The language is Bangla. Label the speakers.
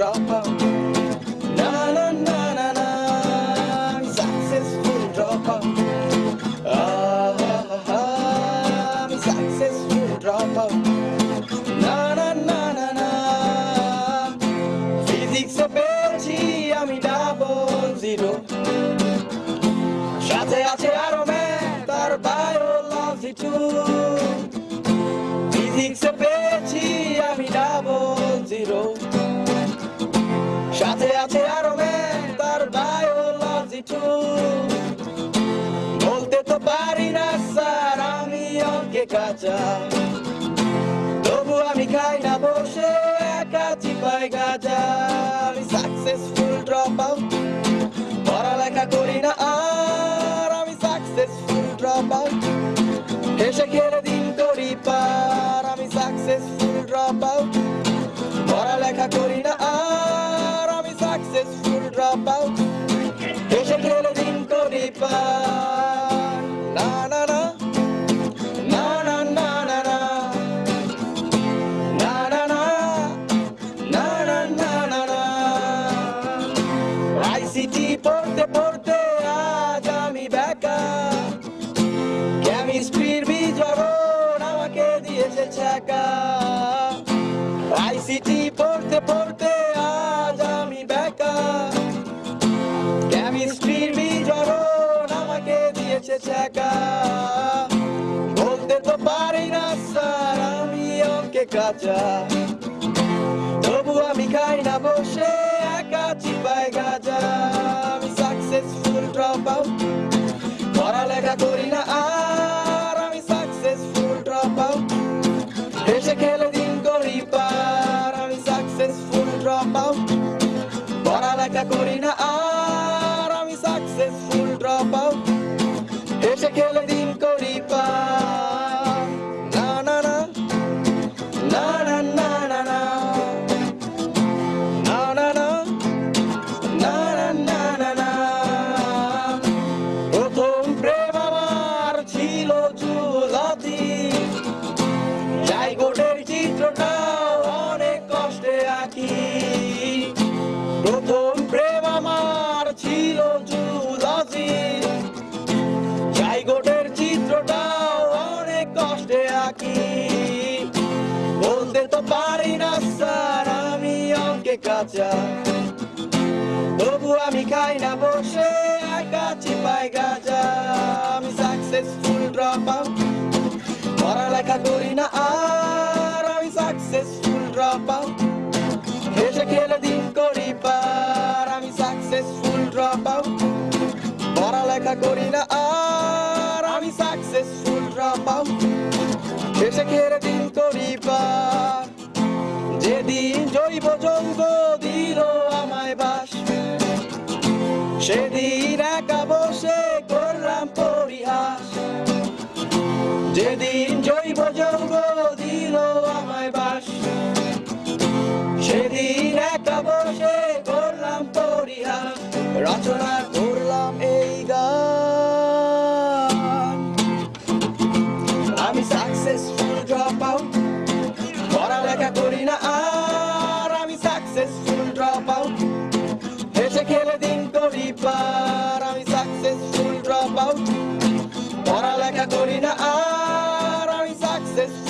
Speaker 1: dropout. Na na na na na, successful dropout. Ah physics এ ম্যাথ তার বায়োলজি টু। বলতে তো পারি না, স্যার, আমি অঙ্কে কাঁচা। তবু আমি খাই না, বসে একা চিপাই গাজা। আমি সাকসেসফুল ড্রপ আউট পড়ালেখা করি না, আর আমি সাকসেসফুল ড্রপ আউট হেসে খেলে দিন করি পার, আমি সাকসেসফুল ড্রপ আউট পড়ালেখা করি আইসিটি পড়তে পড়তে আজ আমি বেকার। কেমিস্ট্রির বিজরণ আমাকে দিয়েছে ছ্যাকা বলতে তো পারি না, স্যার, আমি অঙ্কে কাঁচা। তবু আমি খাই না, বসে একা চিপাই গাজা। আমি সাকসেসফুল ড্রপ আউট পড়ালেখা করি না আর পড়ালেখা করি না কষ্টে বলতে তো পারি না স্যার আমি অঙ্কে কাঁচা তবু আমি খাই না বসে একা চিপাই গাজা আমি সাকসেসফুল ড্রপ আউট পড়ালেখা করি না আর আমি সাকসেসফুল ড্রপ আউট হেসে খেলে দিন করি পার আমি সাকসেসফুল ড্রপ আউট পড়ালেখা করি না আর আমি সাকসেসফুল ড্রপ আউট এসে ঘেরে দিল পরিবার যেদিন জৈব যৌগ দিল আমায় বাস সেদিন সাকসেসফুল ড্রপ আউট হেসে খেলে দিন করি পার আমি সাকসেসফুল ড্রপ আউট পড়ালেখা করি না আর আমি সাকসেসফুল